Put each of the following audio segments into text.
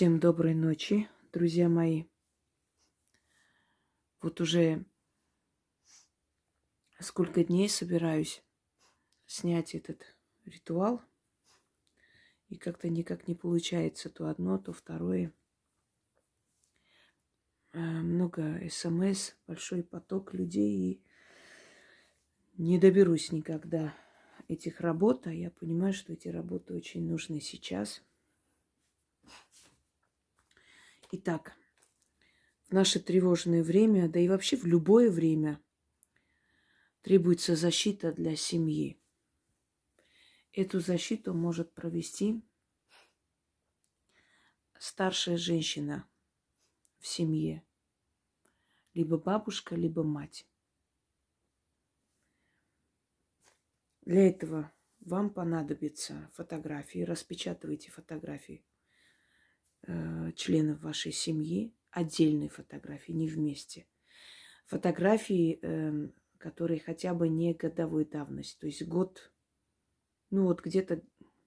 Всем доброй ночи, друзья мои. Вот уже сколько дней собираюсь снять этот ритуал. И как-то никак не получается то одно, то второе. Э, много смс, большой поток людей. И не доберусь никогда этих работ. А я понимаю, что эти работы очень нужны сейчас – Итак, в наше тревожное время, да и вообще в любое время требуется защита для семьи. Эту защиту может провести старшая женщина в семье, либо бабушка, либо мать. Для этого вам понадобятся фотографии, распечатывайте фотографии э, членов вашей семьи, отдельные фотографии, не вместе. Фотографии, э, которые хотя бы не годовой давности, то есть год, ну вот где-то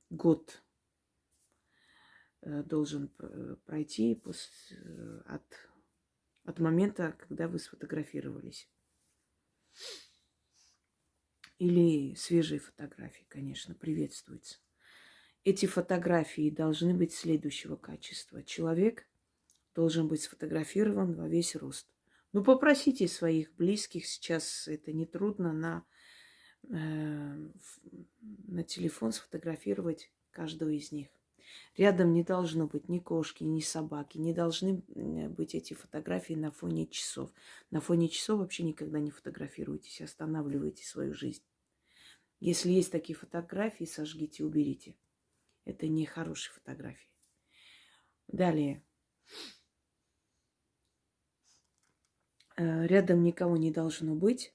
год э, должен пройти после, э, от, от момента, когда вы сфотографировались. Или свежие фотографии, конечно, приветствуются. Эти фотографии должны быть следующего качества. Человек должен быть сфотографирован во весь рост. Ну, попросите своих близких, сейчас это нетрудно, на, э, на телефон сфотографировать каждого из них. Рядом не должно быть ни кошки, ни собаки. Не должны быть эти фотографии на фоне часов. На фоне часов вообще никогда не фотографируйтесь, останавливайте свою жизнь. Если есть такие фотографии, сожгите, уберите. Это не хорошие фотографии. Далее. Э, рядом никого не должно быть,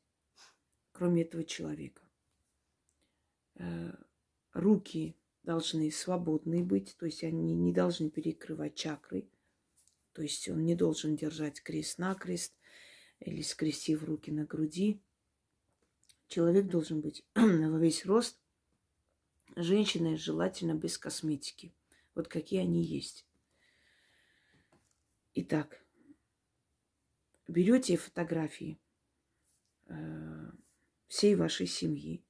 кроме этого человека. Э, руки должны свободные быть, то есть они не должны перекрывать чакры. То есть он не должен держать крест-накрест или скрестив руки на груди. Человек должен быть во весь рост Женщины желательно без косметики. Вот какие они есть. Итак, берете фотографии э, всей вашей семьи.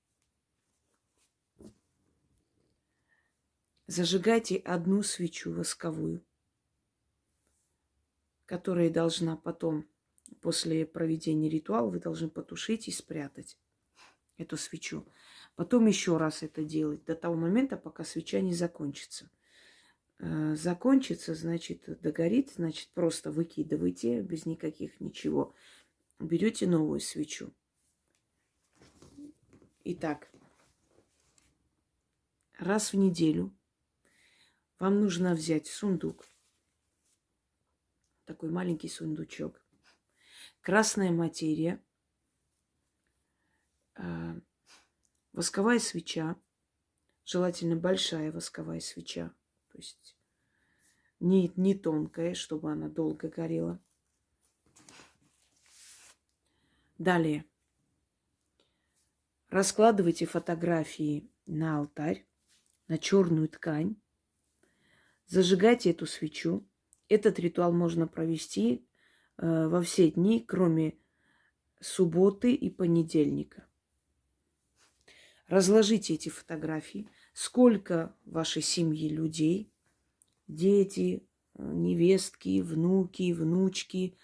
Зажигайте одну свечу восковую, которая должна потом, после проведения ритуала, вы должны потушить и спрятать эту свечу. Потом еще раз это делать до того момента, пока свеча не закончится. Э, закончится, значит, догорит, значит, просто выкидывайте без никаких ничего. Берете новую свечу. Итак, раз в неделю вам нужно взять сундук, такой маленький сундучок, красная материя, э, Восковая свеча, желательно большая восковая свеча, то есть не, не тонкая, чтобы она долго горела. Далее. Раскладывайте фотографии на алтарь, на черную ткань. Зажигайте эту свечу. Этот ритуал можно провести э, во все дни, кроме субботы и понедельника. Разложите эти фотографии. Сколько в вашей семьи людей, дети, невестки, внуки, внучки,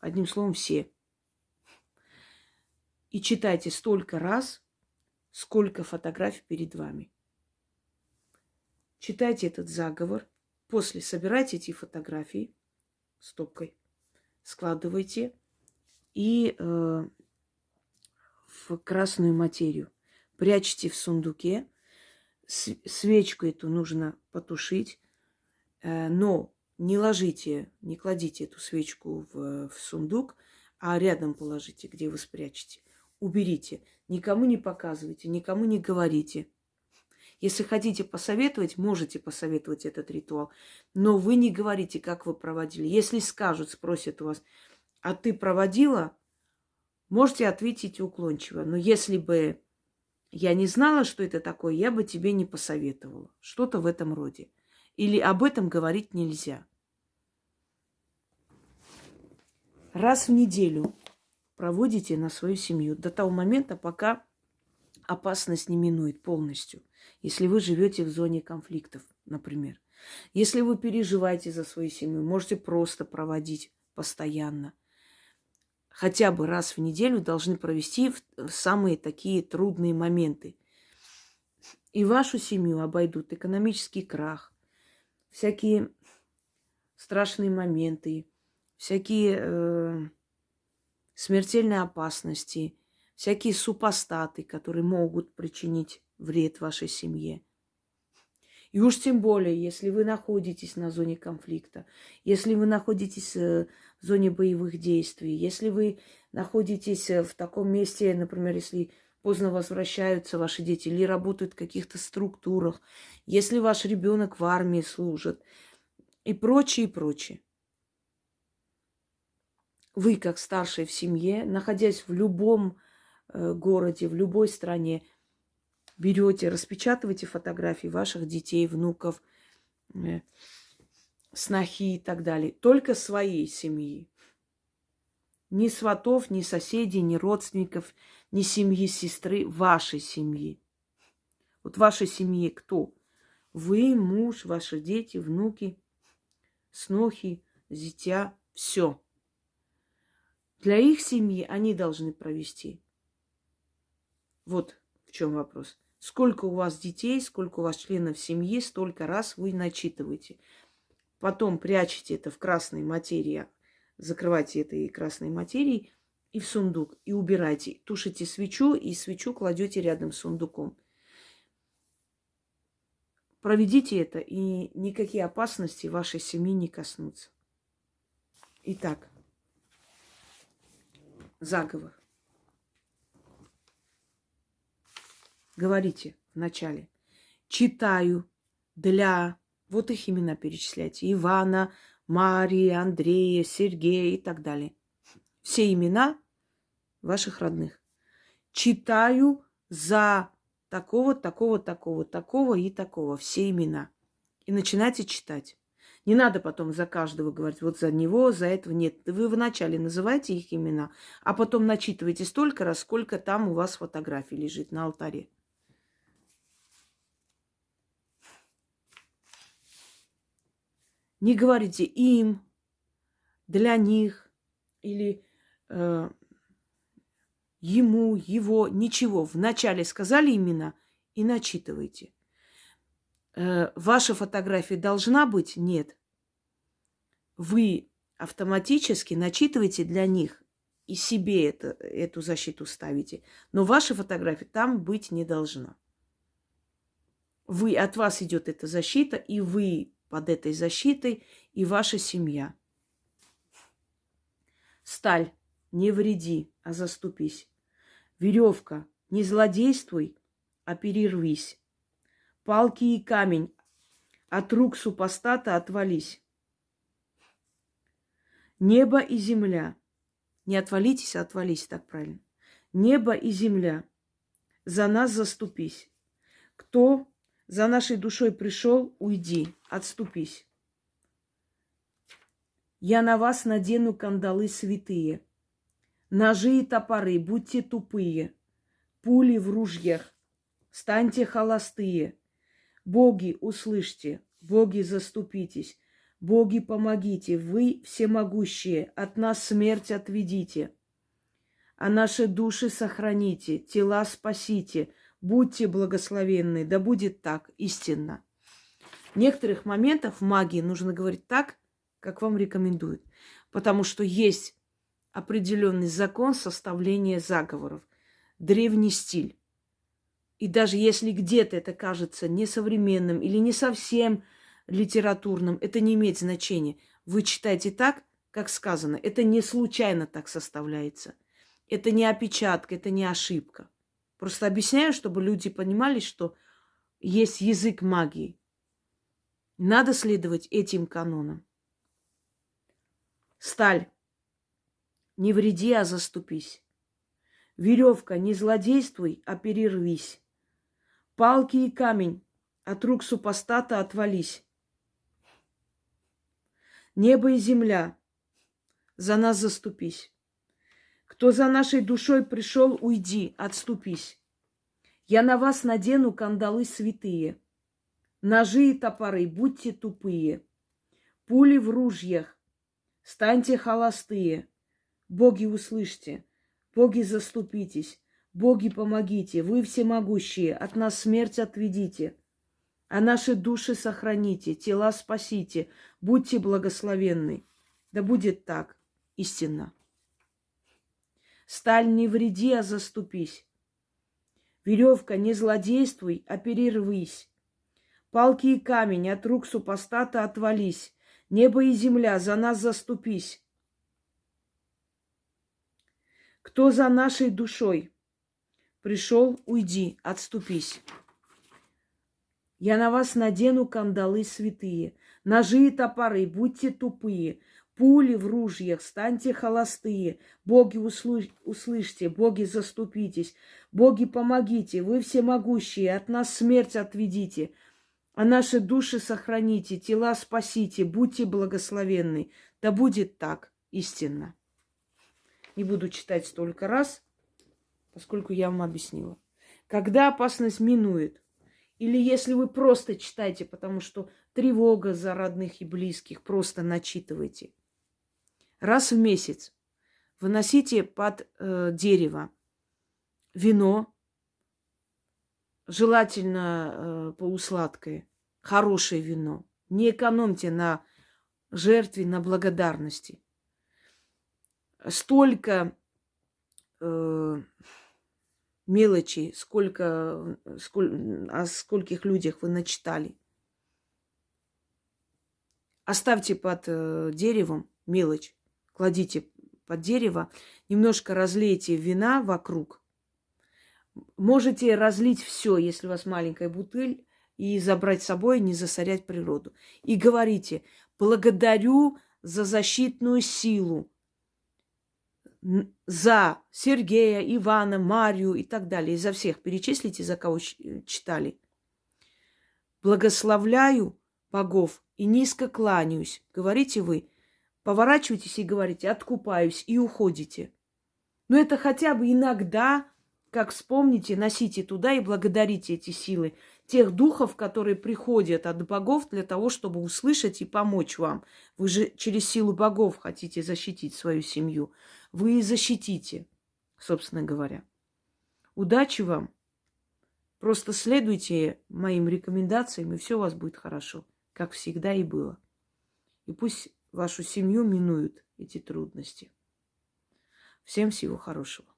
одним словом, все. И читайте столько раз, сколько фотографий перед вами. Читайте этот заговор, после собирайте эти фотографии стопкой, складывайте и э, в красную материю. Прячьте в сундуке. Свечку эту нужно потушить, э, но не ложите, не кладите эту свечку в, в сундук, а рядом положите, где вы спрячете. Уберите. Никому не показывайте, никому не говорите. Если хотите посоветовать, можете посоветовать этот ритуал. Но вы не говорите, как вы проводили. Если скажут, спросят у вас, а ты проводила? Можете ответить уклончиво. Но если бы я не знала, что это такое, я бы тебе не посоветовала. Что-то в этом роде. или об этом говорить нельзя. Раз в неделю проводите на свою семью до того момента, пока опасность не минует полностью. Если вы живете в зоне конфликтов, например. Если вы переживаете за свою семью, можете просто проводить постоянно. Хотя бы раз в неделю должны провести в самые такие трудные моменты. И вашу семью обойдут экономический крах, всякие страшные моменты, всякие э, смертельные опасности, всякие супостаты, которые могут причинить вред вашей семье. И уж тем более, если вы находитесь на зоне конфликта, если вы находитесь э, в зоне боевых действий, если вы находитесь э, в таком месте, например, если поздно возвращаются ваши дети или работают в каких-то структурах, если ваш ребенок в армии служит и прочее, и прочее. Вы, как старший в семье, находясь в любом э, городе, в любой стране, берете, распечатываете фотографии ваших детей, внуков, э, снохи и так далее. Только своей семьи. Ни сватов, ни соседей, ни родственников, ни семьи сестры, вашей семьи. Вот вашей семьи кто? Вы, муж, ваши дети, внуки, снохи, зятя, все. Для их семьи они должны провести. Вот в чем вопрос. Сколько у вас детей, сколько у вас членов семьи, столько раз вы начитываете. Потом прячете это в красной материи, закрывайте этой красной материей и в сундук, и убирайте. Тушите свечу, и свечу кладете рядом с сундуком. Проведите это, и никакие опасности вашей семьи не коснутся. Итак, заговор. Говорите вначале. Читаю для... Вот их имена перечисляйте. Ивана, Мария, Андрея, Сергея и так далее. Все имена ваших родных. Читаю за такого, такого, такого, такого и такого. Все имена. И начинайте читать. Не надо потом за каждого говорить, вот за него, за этого нет. Вы вначале называете их имена, а потом начитываете столько раз, сколько там у вас фотографий лежит на алтаре. Не говорите им, для них или э, ему, его, ничего. Вначале сказали имена и начитывайте. Э, ваша фотография должна быть? Нет. Вы автоматически начитываете для них и себе это, эту защиту ставите. Но ваша фотография там быть не должна. Вы, от вас идет эта защита, и вы под этой защитой и ваша семья. Сталь, не вреди, а заступись. Веревка, не злодействуй, а перервись. Палки и камень, от рук супостата отвались. Небо и земля. Не отвалитесь, а отвались, так правильно. Небо и земля. За нас заступись. Кто за нашей душой пришел, уйди, отступись. Я на вас надену кандалы святые, Ножи и топоры, будьте тупые, Пули в ружьях, станьте холостые. Боги, услышьте, боги, заступитесь, Боги, помогите, вы всемогущие, От нас смерть отведите, А наши души сохраните, тела спасите — Будьте благословенны, да будет так, истинно. Некоторых моментах в магии нужно говорить так, как вам рекомендуют. Потому что есть определенный закон составления заговоров, древний стиль. И даже если где-то это кажется несовременным или не совсем литературным, это не имеет значения. Вы читаете так, как сказано. Это не случайно так составляется. Это не опечатка, это не ошибка. Просто объясняю, чтобы люди понимали, что есть язык магии. Надо следовать этим канонам. Сталь. Не вреди, а заступись. Веревка, не злодействуй, а перервись. Палки и камень, от рук супостата отвались. Небо и земля, за нас заступись. Кто за нашей душой пришел, уйди, отступись. Я на вас надену кандалы святые, ножи и топоры, будьте тупые, пули в ружьях, станьте холостые. Боги, услышьте, боги, заступитесь, боги, помогите, вы всемогущие, от нас смерть отведите, а наши души сохраните, тела спасите, будьте благословенны. Да будет так, истинно. Сталь не вреди, а заступись. Веревка, не злодействуй, а перервись. Палки и камень от рук супостата отвались. Небо и земля, за нас заступись. Кто за нашей душой пришел, уйди, отступись. Я на вас надену кандалы святые, ножи и топоры, будьте тупые, пули в ружьях, станьте холостые. Боги, услыш... услышьте, боги, заступитесь. Боги, помогите, вы всемогущие, от нас смерть отведите. А наши души сохраните, тела спасите, будьте благословенны. Да будет так, истинно. Не буду читать столько раз, поскольку я вам объяснила. Когда опасность минует, или если вы просто читаете, потому что тревога за родных и близких, просто начитывайте – раз в месяц выносите под э, дерево вино, желательно э, полусладкое, хорошее вино. Не экономьте на жертве, на благодарности. Столько э, мелочей, сколько, сколь, о скольких людях вы начитали. Оставьте под э, деревом мелочь кладите под дерево, немножко разлейте вина вокруг. Можете разлить все, если у вас маленькая бутыль, и забрать с собой, не засорять природу. И говорите, благодарю за защитную силу, за Сергея, Ивана, Марию и так далее. И за всех перечислите, за кого читали. Благословляю богов и низко кланяюсь. Говорите вы, поворачиваетесь и говорите «откупаюсь» и уходите. Но это хотя бы иногда, как вспомните, носите туда и благодарите эти силы, тех духов, которые приходят от богов для того, чтобы услышать и помочь вам. Вы же через силу богов хотите защитить свою семью. Вы и защитите, собственно говоря. Удачи вам. Просто следуйте моим рекомендациям, и все у вас будет хорошо, как всегда и было. И пусть вашу семью минуют эти трудности. Всем всего хорошего.